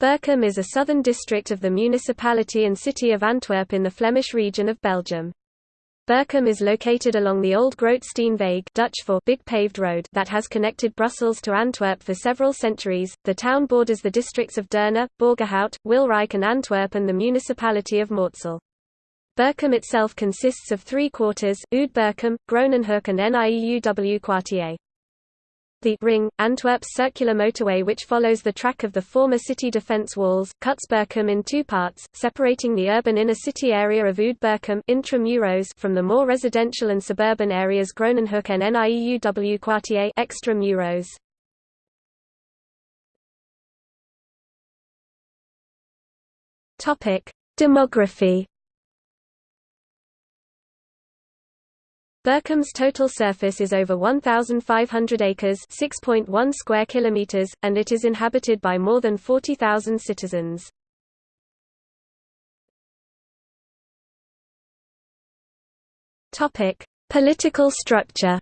Berchem is a southern district of the municipality and city of Antwerp in the Flemish region of Belgium. Berchem is located along the old Grote Steenweg Dutch for big paved road that has connected Brussels to Antwerp for several centuries. The town borders the districts of Deurne, Borgerhout, Wilrijk and Antwerp and the municipality of Mortsel. Berchem itself consists of three quarters, Oude Berchem, Groenenhoek and Nieuw Kwartier. The Ring, Antwerp's circular motorway which follows the track of the former city defence walls, cuts Berchem in two parts, separating the urban inner city area of Oude Berchem from the more residential and suburban areas Groenenhoek and Nieuw Kwartier extramuros. Demography Berchem's total surface is over 1,500 acres 6.1 square kilometers, and it is inhabited by more than 40,000 citizens. Topic: Political structure.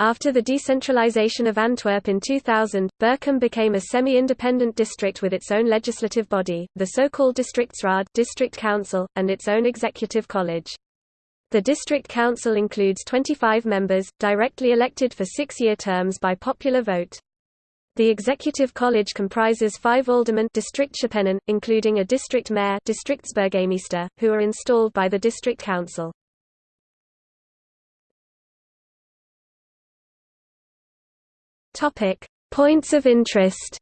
After the decentralization of Antwerp in 2000, Berchem became a semi-independent district with its own legislative body, the so-called Districtsraad district council, and its own executive college. The district council includes 25 members, directly elected for six-year terms by popular vote. The executive college comprises five aldermen including a district mayor who are installed by the district council. Topic: Points of interest.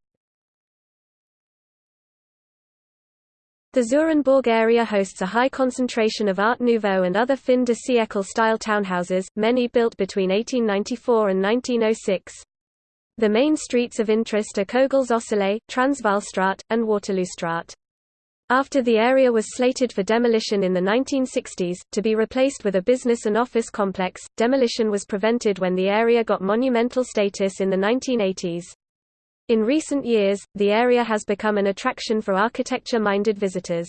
The Zurenborg area hosts a high concentration of Art Nouveau and other fin de siècle-style townhouses, many built between 1894 and 1906. The main streets of interest are Cogels Transvaalstraat, and Waterloostraat. After the area was slated for demolition in the 1960s, to be replaced with a business and office complex, demolition was prevented when the area got monumental status in the 1980s. In recent years, the area has become an attraction for architecture-minded visitors.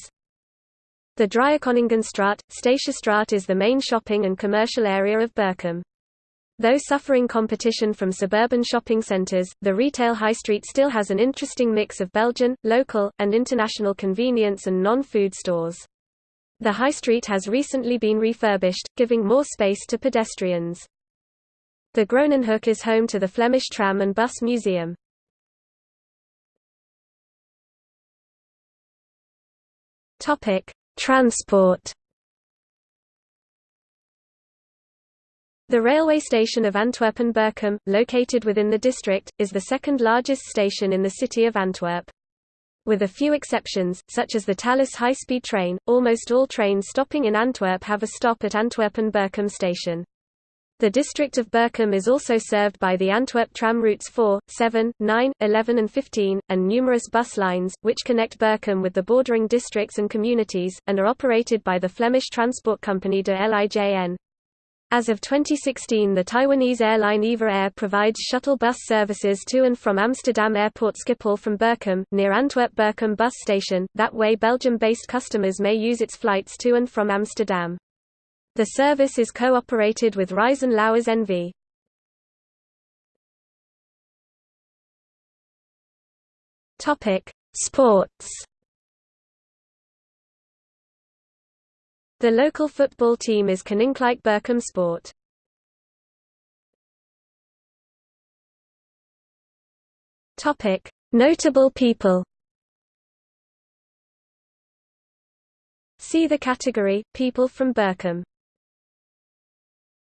The Driekoningenstraat, Statiestraat is the main shopping and commercial area of Berchem. Though suffering competition from suburban shopping centres, the retail high street still has an interesting mix of Belgian, local, and international convenience and non-food stores. The high street has recently been refurbished, giving more space to pedestrians. The Groenenhoek is home to the Flemish Tram and Bus Museum. Transport The railway station of Antwerp Antwerpen-Berchem, located within the district, is the second largest station in the city of Antwerp. With a few exceptions, such as the Thalys high-speed train, almost all trains stopping in Antwerp have a stop at Antwerp Antwerpen-Berchem station. The district of Berchem is also served by the Antwerp tram routes 4, 7, 9, 11 and 15, and numerous bus lines, which connect Berchem with the bordering districts and communities, and are operated by the Flemish transport company de Lijn. As of 2016 the Taiwanese airline EVA Air provides shuttle bus services to and from Amsterdam Airport Schiphol from Berchem, near Antwerp-Berchem bus station, that way Belgium-based customers may use its flights to and from Amsterdam. The service is co-operated with Reizen Louwers NV. Sports The local football team is Koninklijk Berchem Sport. Topic: Notable people. See the category People from Berchem.